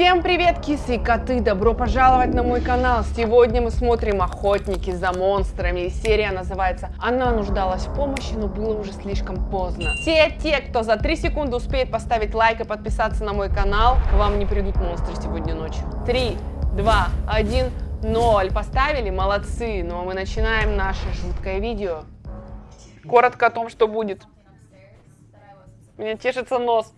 Всем привет, кисы и коты! Добро пожаловать на мой канал! Сегодня мы смотрим «Охотники за монстрами» серия называется «Она нуждалась в помощи, но было уже слишком поздно». Все те, кто за 3 секунды успеет поставить лайк и подписаться на мой канал, к вам не придут монстры сегодня ночью. 3, 2, 1, 0. Поставили? Молодцы! Ну а мы начинаем наше жуткое видео. Коротко о том, что будет. Меня чешется нос.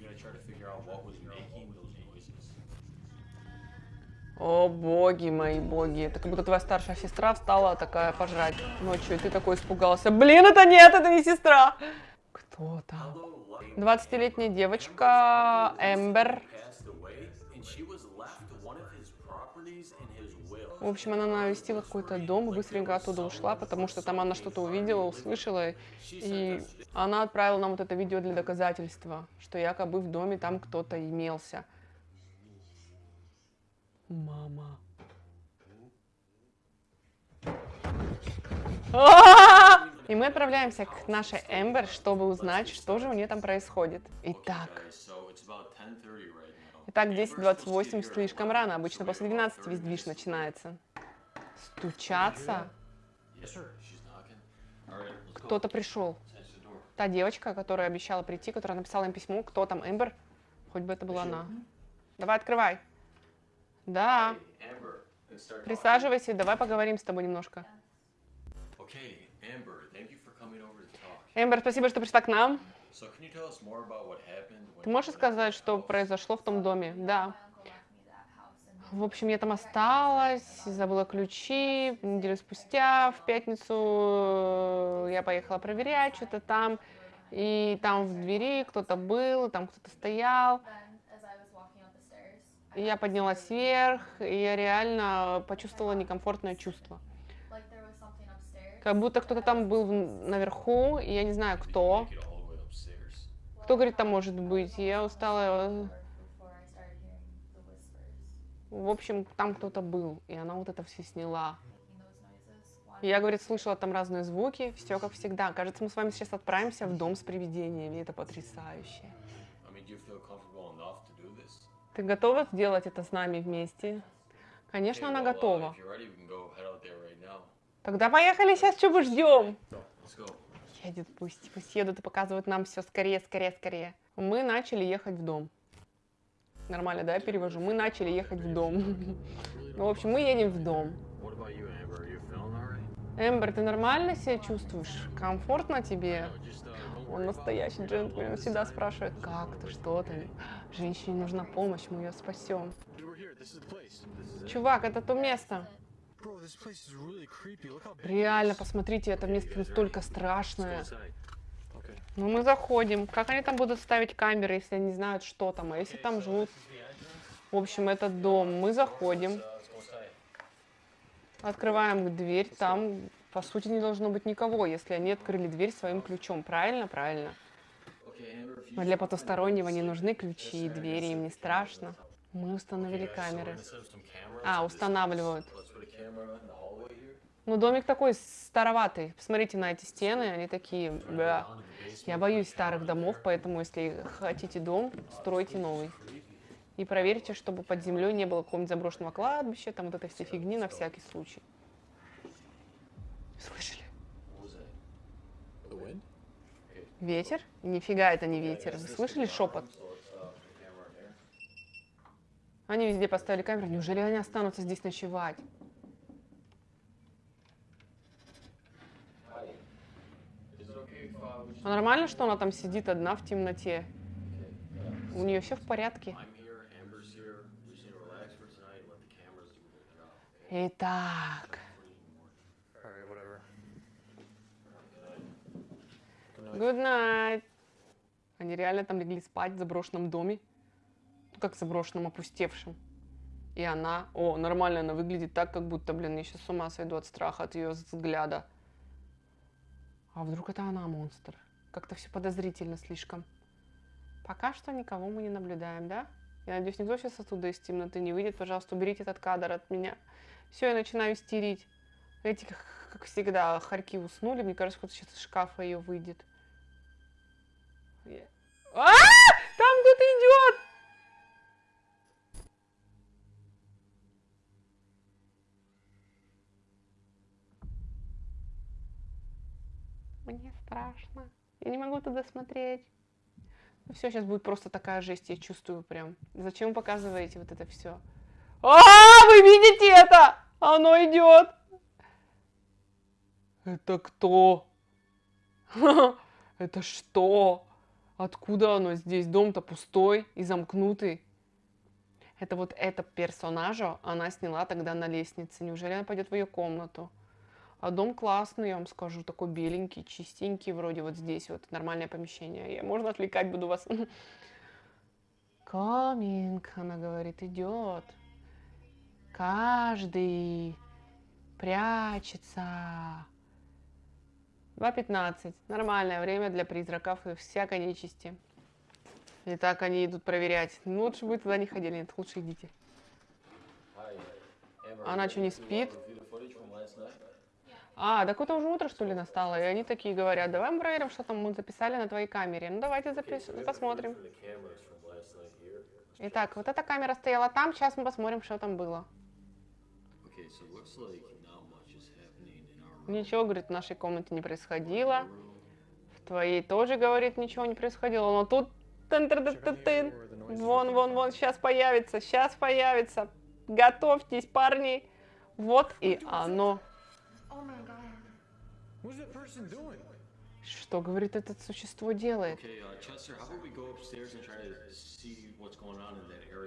О, боги мои, боги. Это как будто твоя старшая сестра встала такая пожрать ночью, и ты такой испугался. Блин, это нет, это не сестра. Кто там? 20-летняя девочка Эмбер. В общем, она навестила какой-то дом и быстренько оттуда ушла, потому что там она что-то увидела, услышала, и она отправила нам вот это видео для доказательства, что якобы в доме там кто-то имелся. Мама. И мы отправляемся к нашей Эмбер, чтобы узнать, что же у нее там происходит. Итак. Итак, 10.28 слишком рано. Обычно после 12 весь движ начинается. Стучаться. Кто-то пришел. Та девочка, которая обещала прийти, которая написала им письмо. Кто там, Эмбер? Хоть бы это была она. Давай, открывай. Да. Присаживайся, давай поговорим с тобой немножко. Эмбер, спасибо, что пришла к нам. Ты можешь сказать, что произошло в том доме? Да. В общем, я там осталась, забыла ключи. Неделю спустя, в пятницу, я поехала проверять что-то там. И там в двери кто-то был, там кто-то стоял. Я поднялась вверх, и я реально почувствовала некомфортное чувство. Как будто кто-то там был наверху, и я не знаю, кто. Кто, говорит, там может быть? я устала. В общем, там кто-то был, и она вот это все сняла. Я, говорит, слышала там разные звуки, все как всегда. Кажется, мы с вами сейчас отправимся в дом с привидениями, это потрясающе. Ты готова сделать это с нами вместе? Конечно, она готова. Тогда поехали, сейчас мы ждем? Едет, пусть, пусть едут и показывают нам все скорее, скорее, скорее. Мы начали ехать в дом. Нормально, да, я перевожу? Мы начали ехать в дом. Ну, в общем, мы едем в дом. Эмбер, ты нормально себя чувствуешь? Комфортно тебе? Он настоящий джентльмен, всегда спрашивает, как ты, что ты. Женщине нужна помощь, мы ее спасем. Чувак, это то место. Реально, посмотрите, это место настолько страшное. Ну, мы заходим. Как они там будут ставить камеры, если они знают, что там? А если там живут... В общем, этот дом. Мы заходим. Открываем дверь. Там по сути, не должно быть никого, если они открыли дверь своим ключом. Правильно? Правильно. Но для потустороннего не нужны ключи и двери, им не страшно. Мы установили камеры. А, устанавливают. Ну, домик такой староватый. Посмотрите на эти стены, они такие... Бля. Я боюсь старых домов, поэтому если хотите дом, стройте новый. И проверьте, чтобы под землей не было какого-нибудь заброшенного кладбища, там вот этой всей фигни на всякий случай. Слышали? Ветер? Нифига это не ветер. Вы слышали шепот? Они везде поставили камеру. Неужели они останутся здесь ночевать? А нормально, что она там сидит одна в темноте? У нее все в порядке. Итак. Good night. Они реально там легли спать в заброшенном доме. Ну, как заброшенном, опустевшем. И она... О, нормально она выглядит так, как будто, блин, я сейчас с ума сойду от страха, от ее взгляда. А вдруг это она монстр? Как-то все подозрительно слишком. Пока что никого мы не наблюдаем, да? Я надеюсь, никто сейчас оттуда из темноты не выйдет. Пожалуйста, уберите этот кадр от меня. Все, я начинаю стерить. Эти, как всегда, хорьки уснули. Мне кажется, кто-то сейчас из шкафа ее выйдет. А! Там кто-то идет! Мне страшно. Я не могу туда смотреть. Все, сейчас будет просто такая жесть, я чувствую прям. Зачем вы показываете вот это все? А, вы видите это? Оно идет. Это кто? Это что? Откуда оно здесь? Дом-то пустой и замкнутый. Это вот это персонажа она сняла тогда на лестнице. Неужели она пойдет в ее комнату? А дом классный, я вам скажу, такой беленький, чистенький, вроде вот здесь вот нормальное помещение. Я, можно отвлекать буду вас? Coming, она говорит, идет. Каждый прячется. 2.15. Нормальное время для призраков и всякой нечисти. Итак, они идут проверять. Ну, лучше бы туда не ходили. Нет, лучше идите. Она что, не спит? А, так это уже утро, что ли, настало? И они такие говорят, давай мы проверим, что там мы записали на твоей камере. Ну, давайте запис... посмотрим. Итак, вот эта камера стояла там, сейчас мы посмотрим, что там было. Ничего, говорит, в нашей комнате не происходило. В твоей тоже, говорит, ничего не происходило. Но тут... Тын -тын -тын -тын -тын. Вон, вон, вон, сейчас появится, сейчас появится. Готовьтесь, парни. Вот и оно. Что, говорит, это существо делает?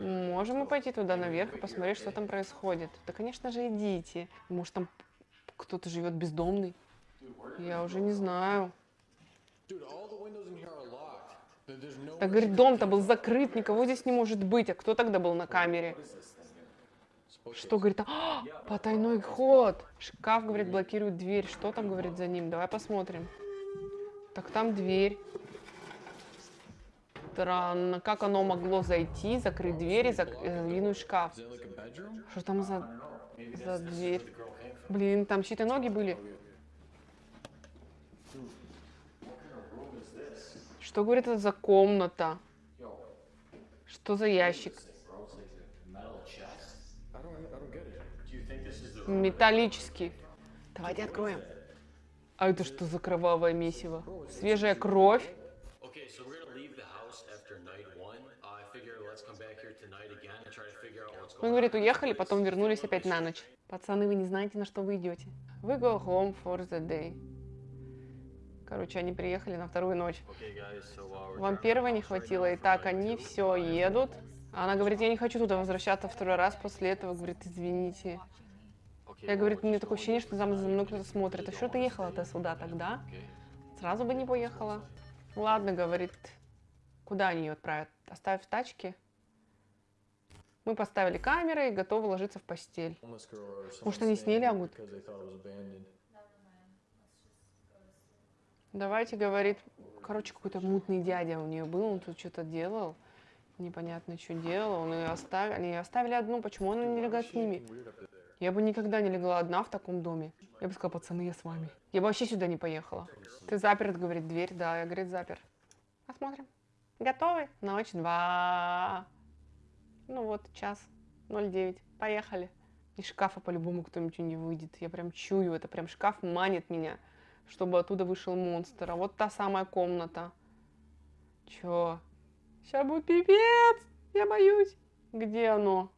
Можем мы пойти туда наверх и посмотреть, что там происходит? Да, конечно же, идите. Может, там кто-то живет бездомный? Я уже не знаю. Так, говорит, дом-то был закрыт, никого здесь не может быть. А кто тогда был на камере? Что, говорит, а, потайной ход. Шкаф, говорит, блокирует дверь. Что там, говорит, за ним? Давай посмотрим. Так, там дверь. Странно, как оно могло зайти, закрыть дверь и задвинуть шкаф? Что там за, за дверь? Блин, там чьи-то ноги были. Что, говорит, это за комната? Что за ящик? Металлический. Давайте откроем. А это что за кровавое месиво? Свежая кровь? Он говорит, уехали, потом вернулись опять на ночь. Пацаны, вы не знаете, на что вы идете. We go home for the day. Короче, они приехали на вторую ночь. Вам первой не хватило, и так они все едут. Она говорит, я не хочу туда возвращаться второй раз после этого. Говорит, извините. Я, говорит, у меня такое ощущение, что за мной кто-то смотрит. А что ты ехала-то сюда тогда? Сразу бы не поехала. Ладно, говорит, куда они ее отправят? Оставив в тачке? Мы поставили камеры и готовы ложиться в постель. Может, они с ней лягут? Давайте, говорит, короче, какой-то мутный дядя у нее был, он тут что-то делал, непонятно, что делал, он ее оставили, они ее оставили одну, почему она не легла с ними? Я бы никогда не легла одна в таком доме. Я бы сказала, пацаны, я с вами. Я бы вообще сюда не поехала. Ты заперт, говорит, дверь. Да, я, говорит, запер. Посмотрим. Готовы? Ночь два. Ну вот, час 09. Поехали. Из шкафа по-любому кто-нибудь не выйдет. Я прям чую, это прям шкаф манит меня, чтобы оттуда вышел монстр. А вот та самая комната. Чё? Сейчас будет пипец! Я боюсь. Где оно?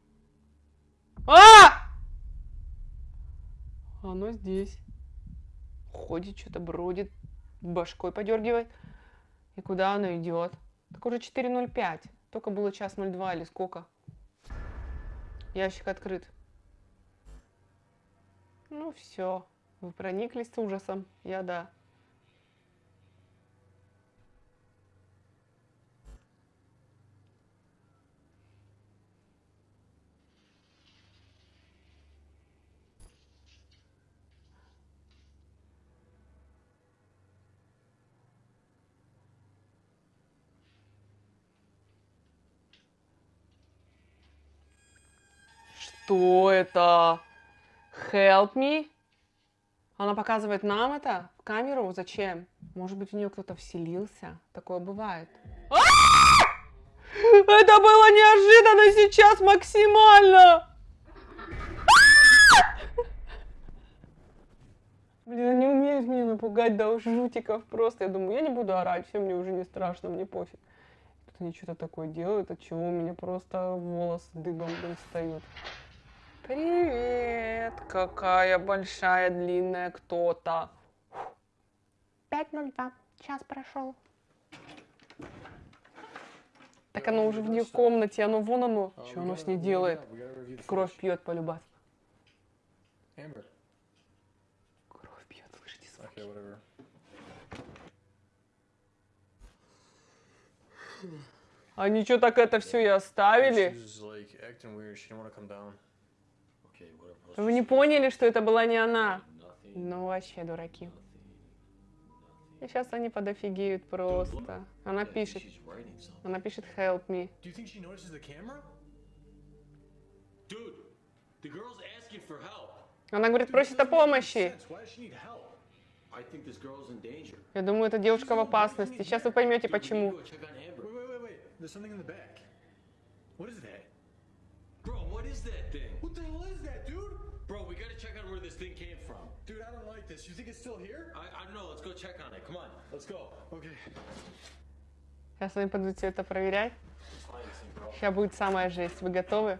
А! Оно здесь. Ходит, что-то бродит, башкой подергивает. И куда оно идет? Так уже 4.05. Только было час 02 или сколько? Ящик открыт. Ну все, вы прониклись ужасом. Я да. Что это? Help me? Она показывает нам это в камеру? Зачем? Может быть, в нее кто-то вселился? Такое бывает. А! Это было неожиданно сейчас максимально! Блин, они умеют меня напугать до жутиков просто. Я думаю, я не буду орать, все мне уже не страшно, мне пофиг. Тут они что-то такое делают, от чего у меня просто волосы дыбом блин, встают. Привет! Какая большая, длинная кто-то. 5.02. Час прошел. Так оно уже в ней комнате, оно вон оно. Uh, Что оно с ней делает? Кровь пьет полюбас. Кровь пьет, слышите звуки? Они что так это все и оставили? Вы не поняли, что это была не она? Ну вообще дураки. И сейчас они подофигеют просто. Она пишет. Она пишет help me. Она говорит, просит о помощи. Я думаю, эта девушка в опасности. Сейчас вы поймете, почему. There's something in the back. What is that? Bro, what is that thing? What the hell is that, dude? Bro, we gotta check on where this thing came from. Dude, I don't like this. You think it's still here? I, I don't know. Let's go check on it. Come on. Let's go. Okay. Сейчас они пойдут все это проверять. Сейчас будет самая жесть. Вы готовы?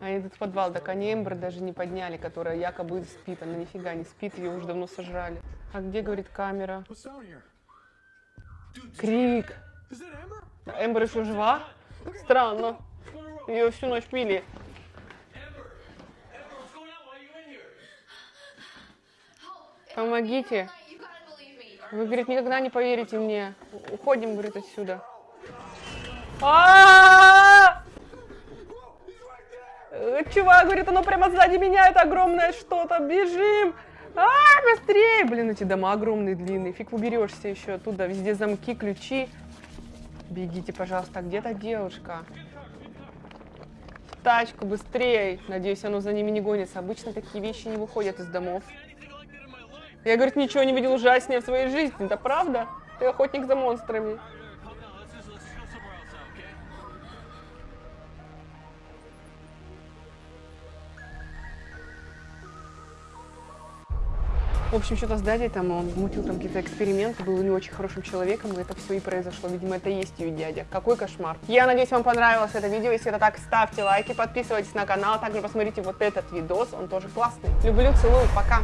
Они идут в подвал, так они Эмбер даже не подняли, которая якобы спит. Она нифига не спит, ее уже давно сожрали. А где, говорит, камера? Крик. А Эмбер еще жива? Странно. Ее всю ночь пили. Помогите. Вы, говорит, никогда не поверите мне. Уходим, говорит, отсюда. А! Э, Чувак, говорит, оно прямо сзади меня, это огромное что-то. Бежим! А, быстрее! Блин, эти дома огромные, длинные. Фиг уберешься еще оттуда. Везде замки, ключи. Бегите, пожалуйста. А где та девушка? Тачку, быстрее. Надеюсь, оно за ними не гонится. Обычно такие вещи не выходят из домов. Я, говорит, ничего не видел ужаснее в своей жизни. Это правда? Ты охотник за монстрами. В общем, что-то с дядей там, он мутил там какие-то эксперименты, был не очень хорошим человеком, и это все и произошло. Видимо, это есть ее дядя. Какой кошмар. Я надеюсь, вам понравилось это видео. Если это так, ставьте лайки, подписывайтесь на канал. Также посмотрите вот этот видос, он тоже классный. Люблю, целую, пока.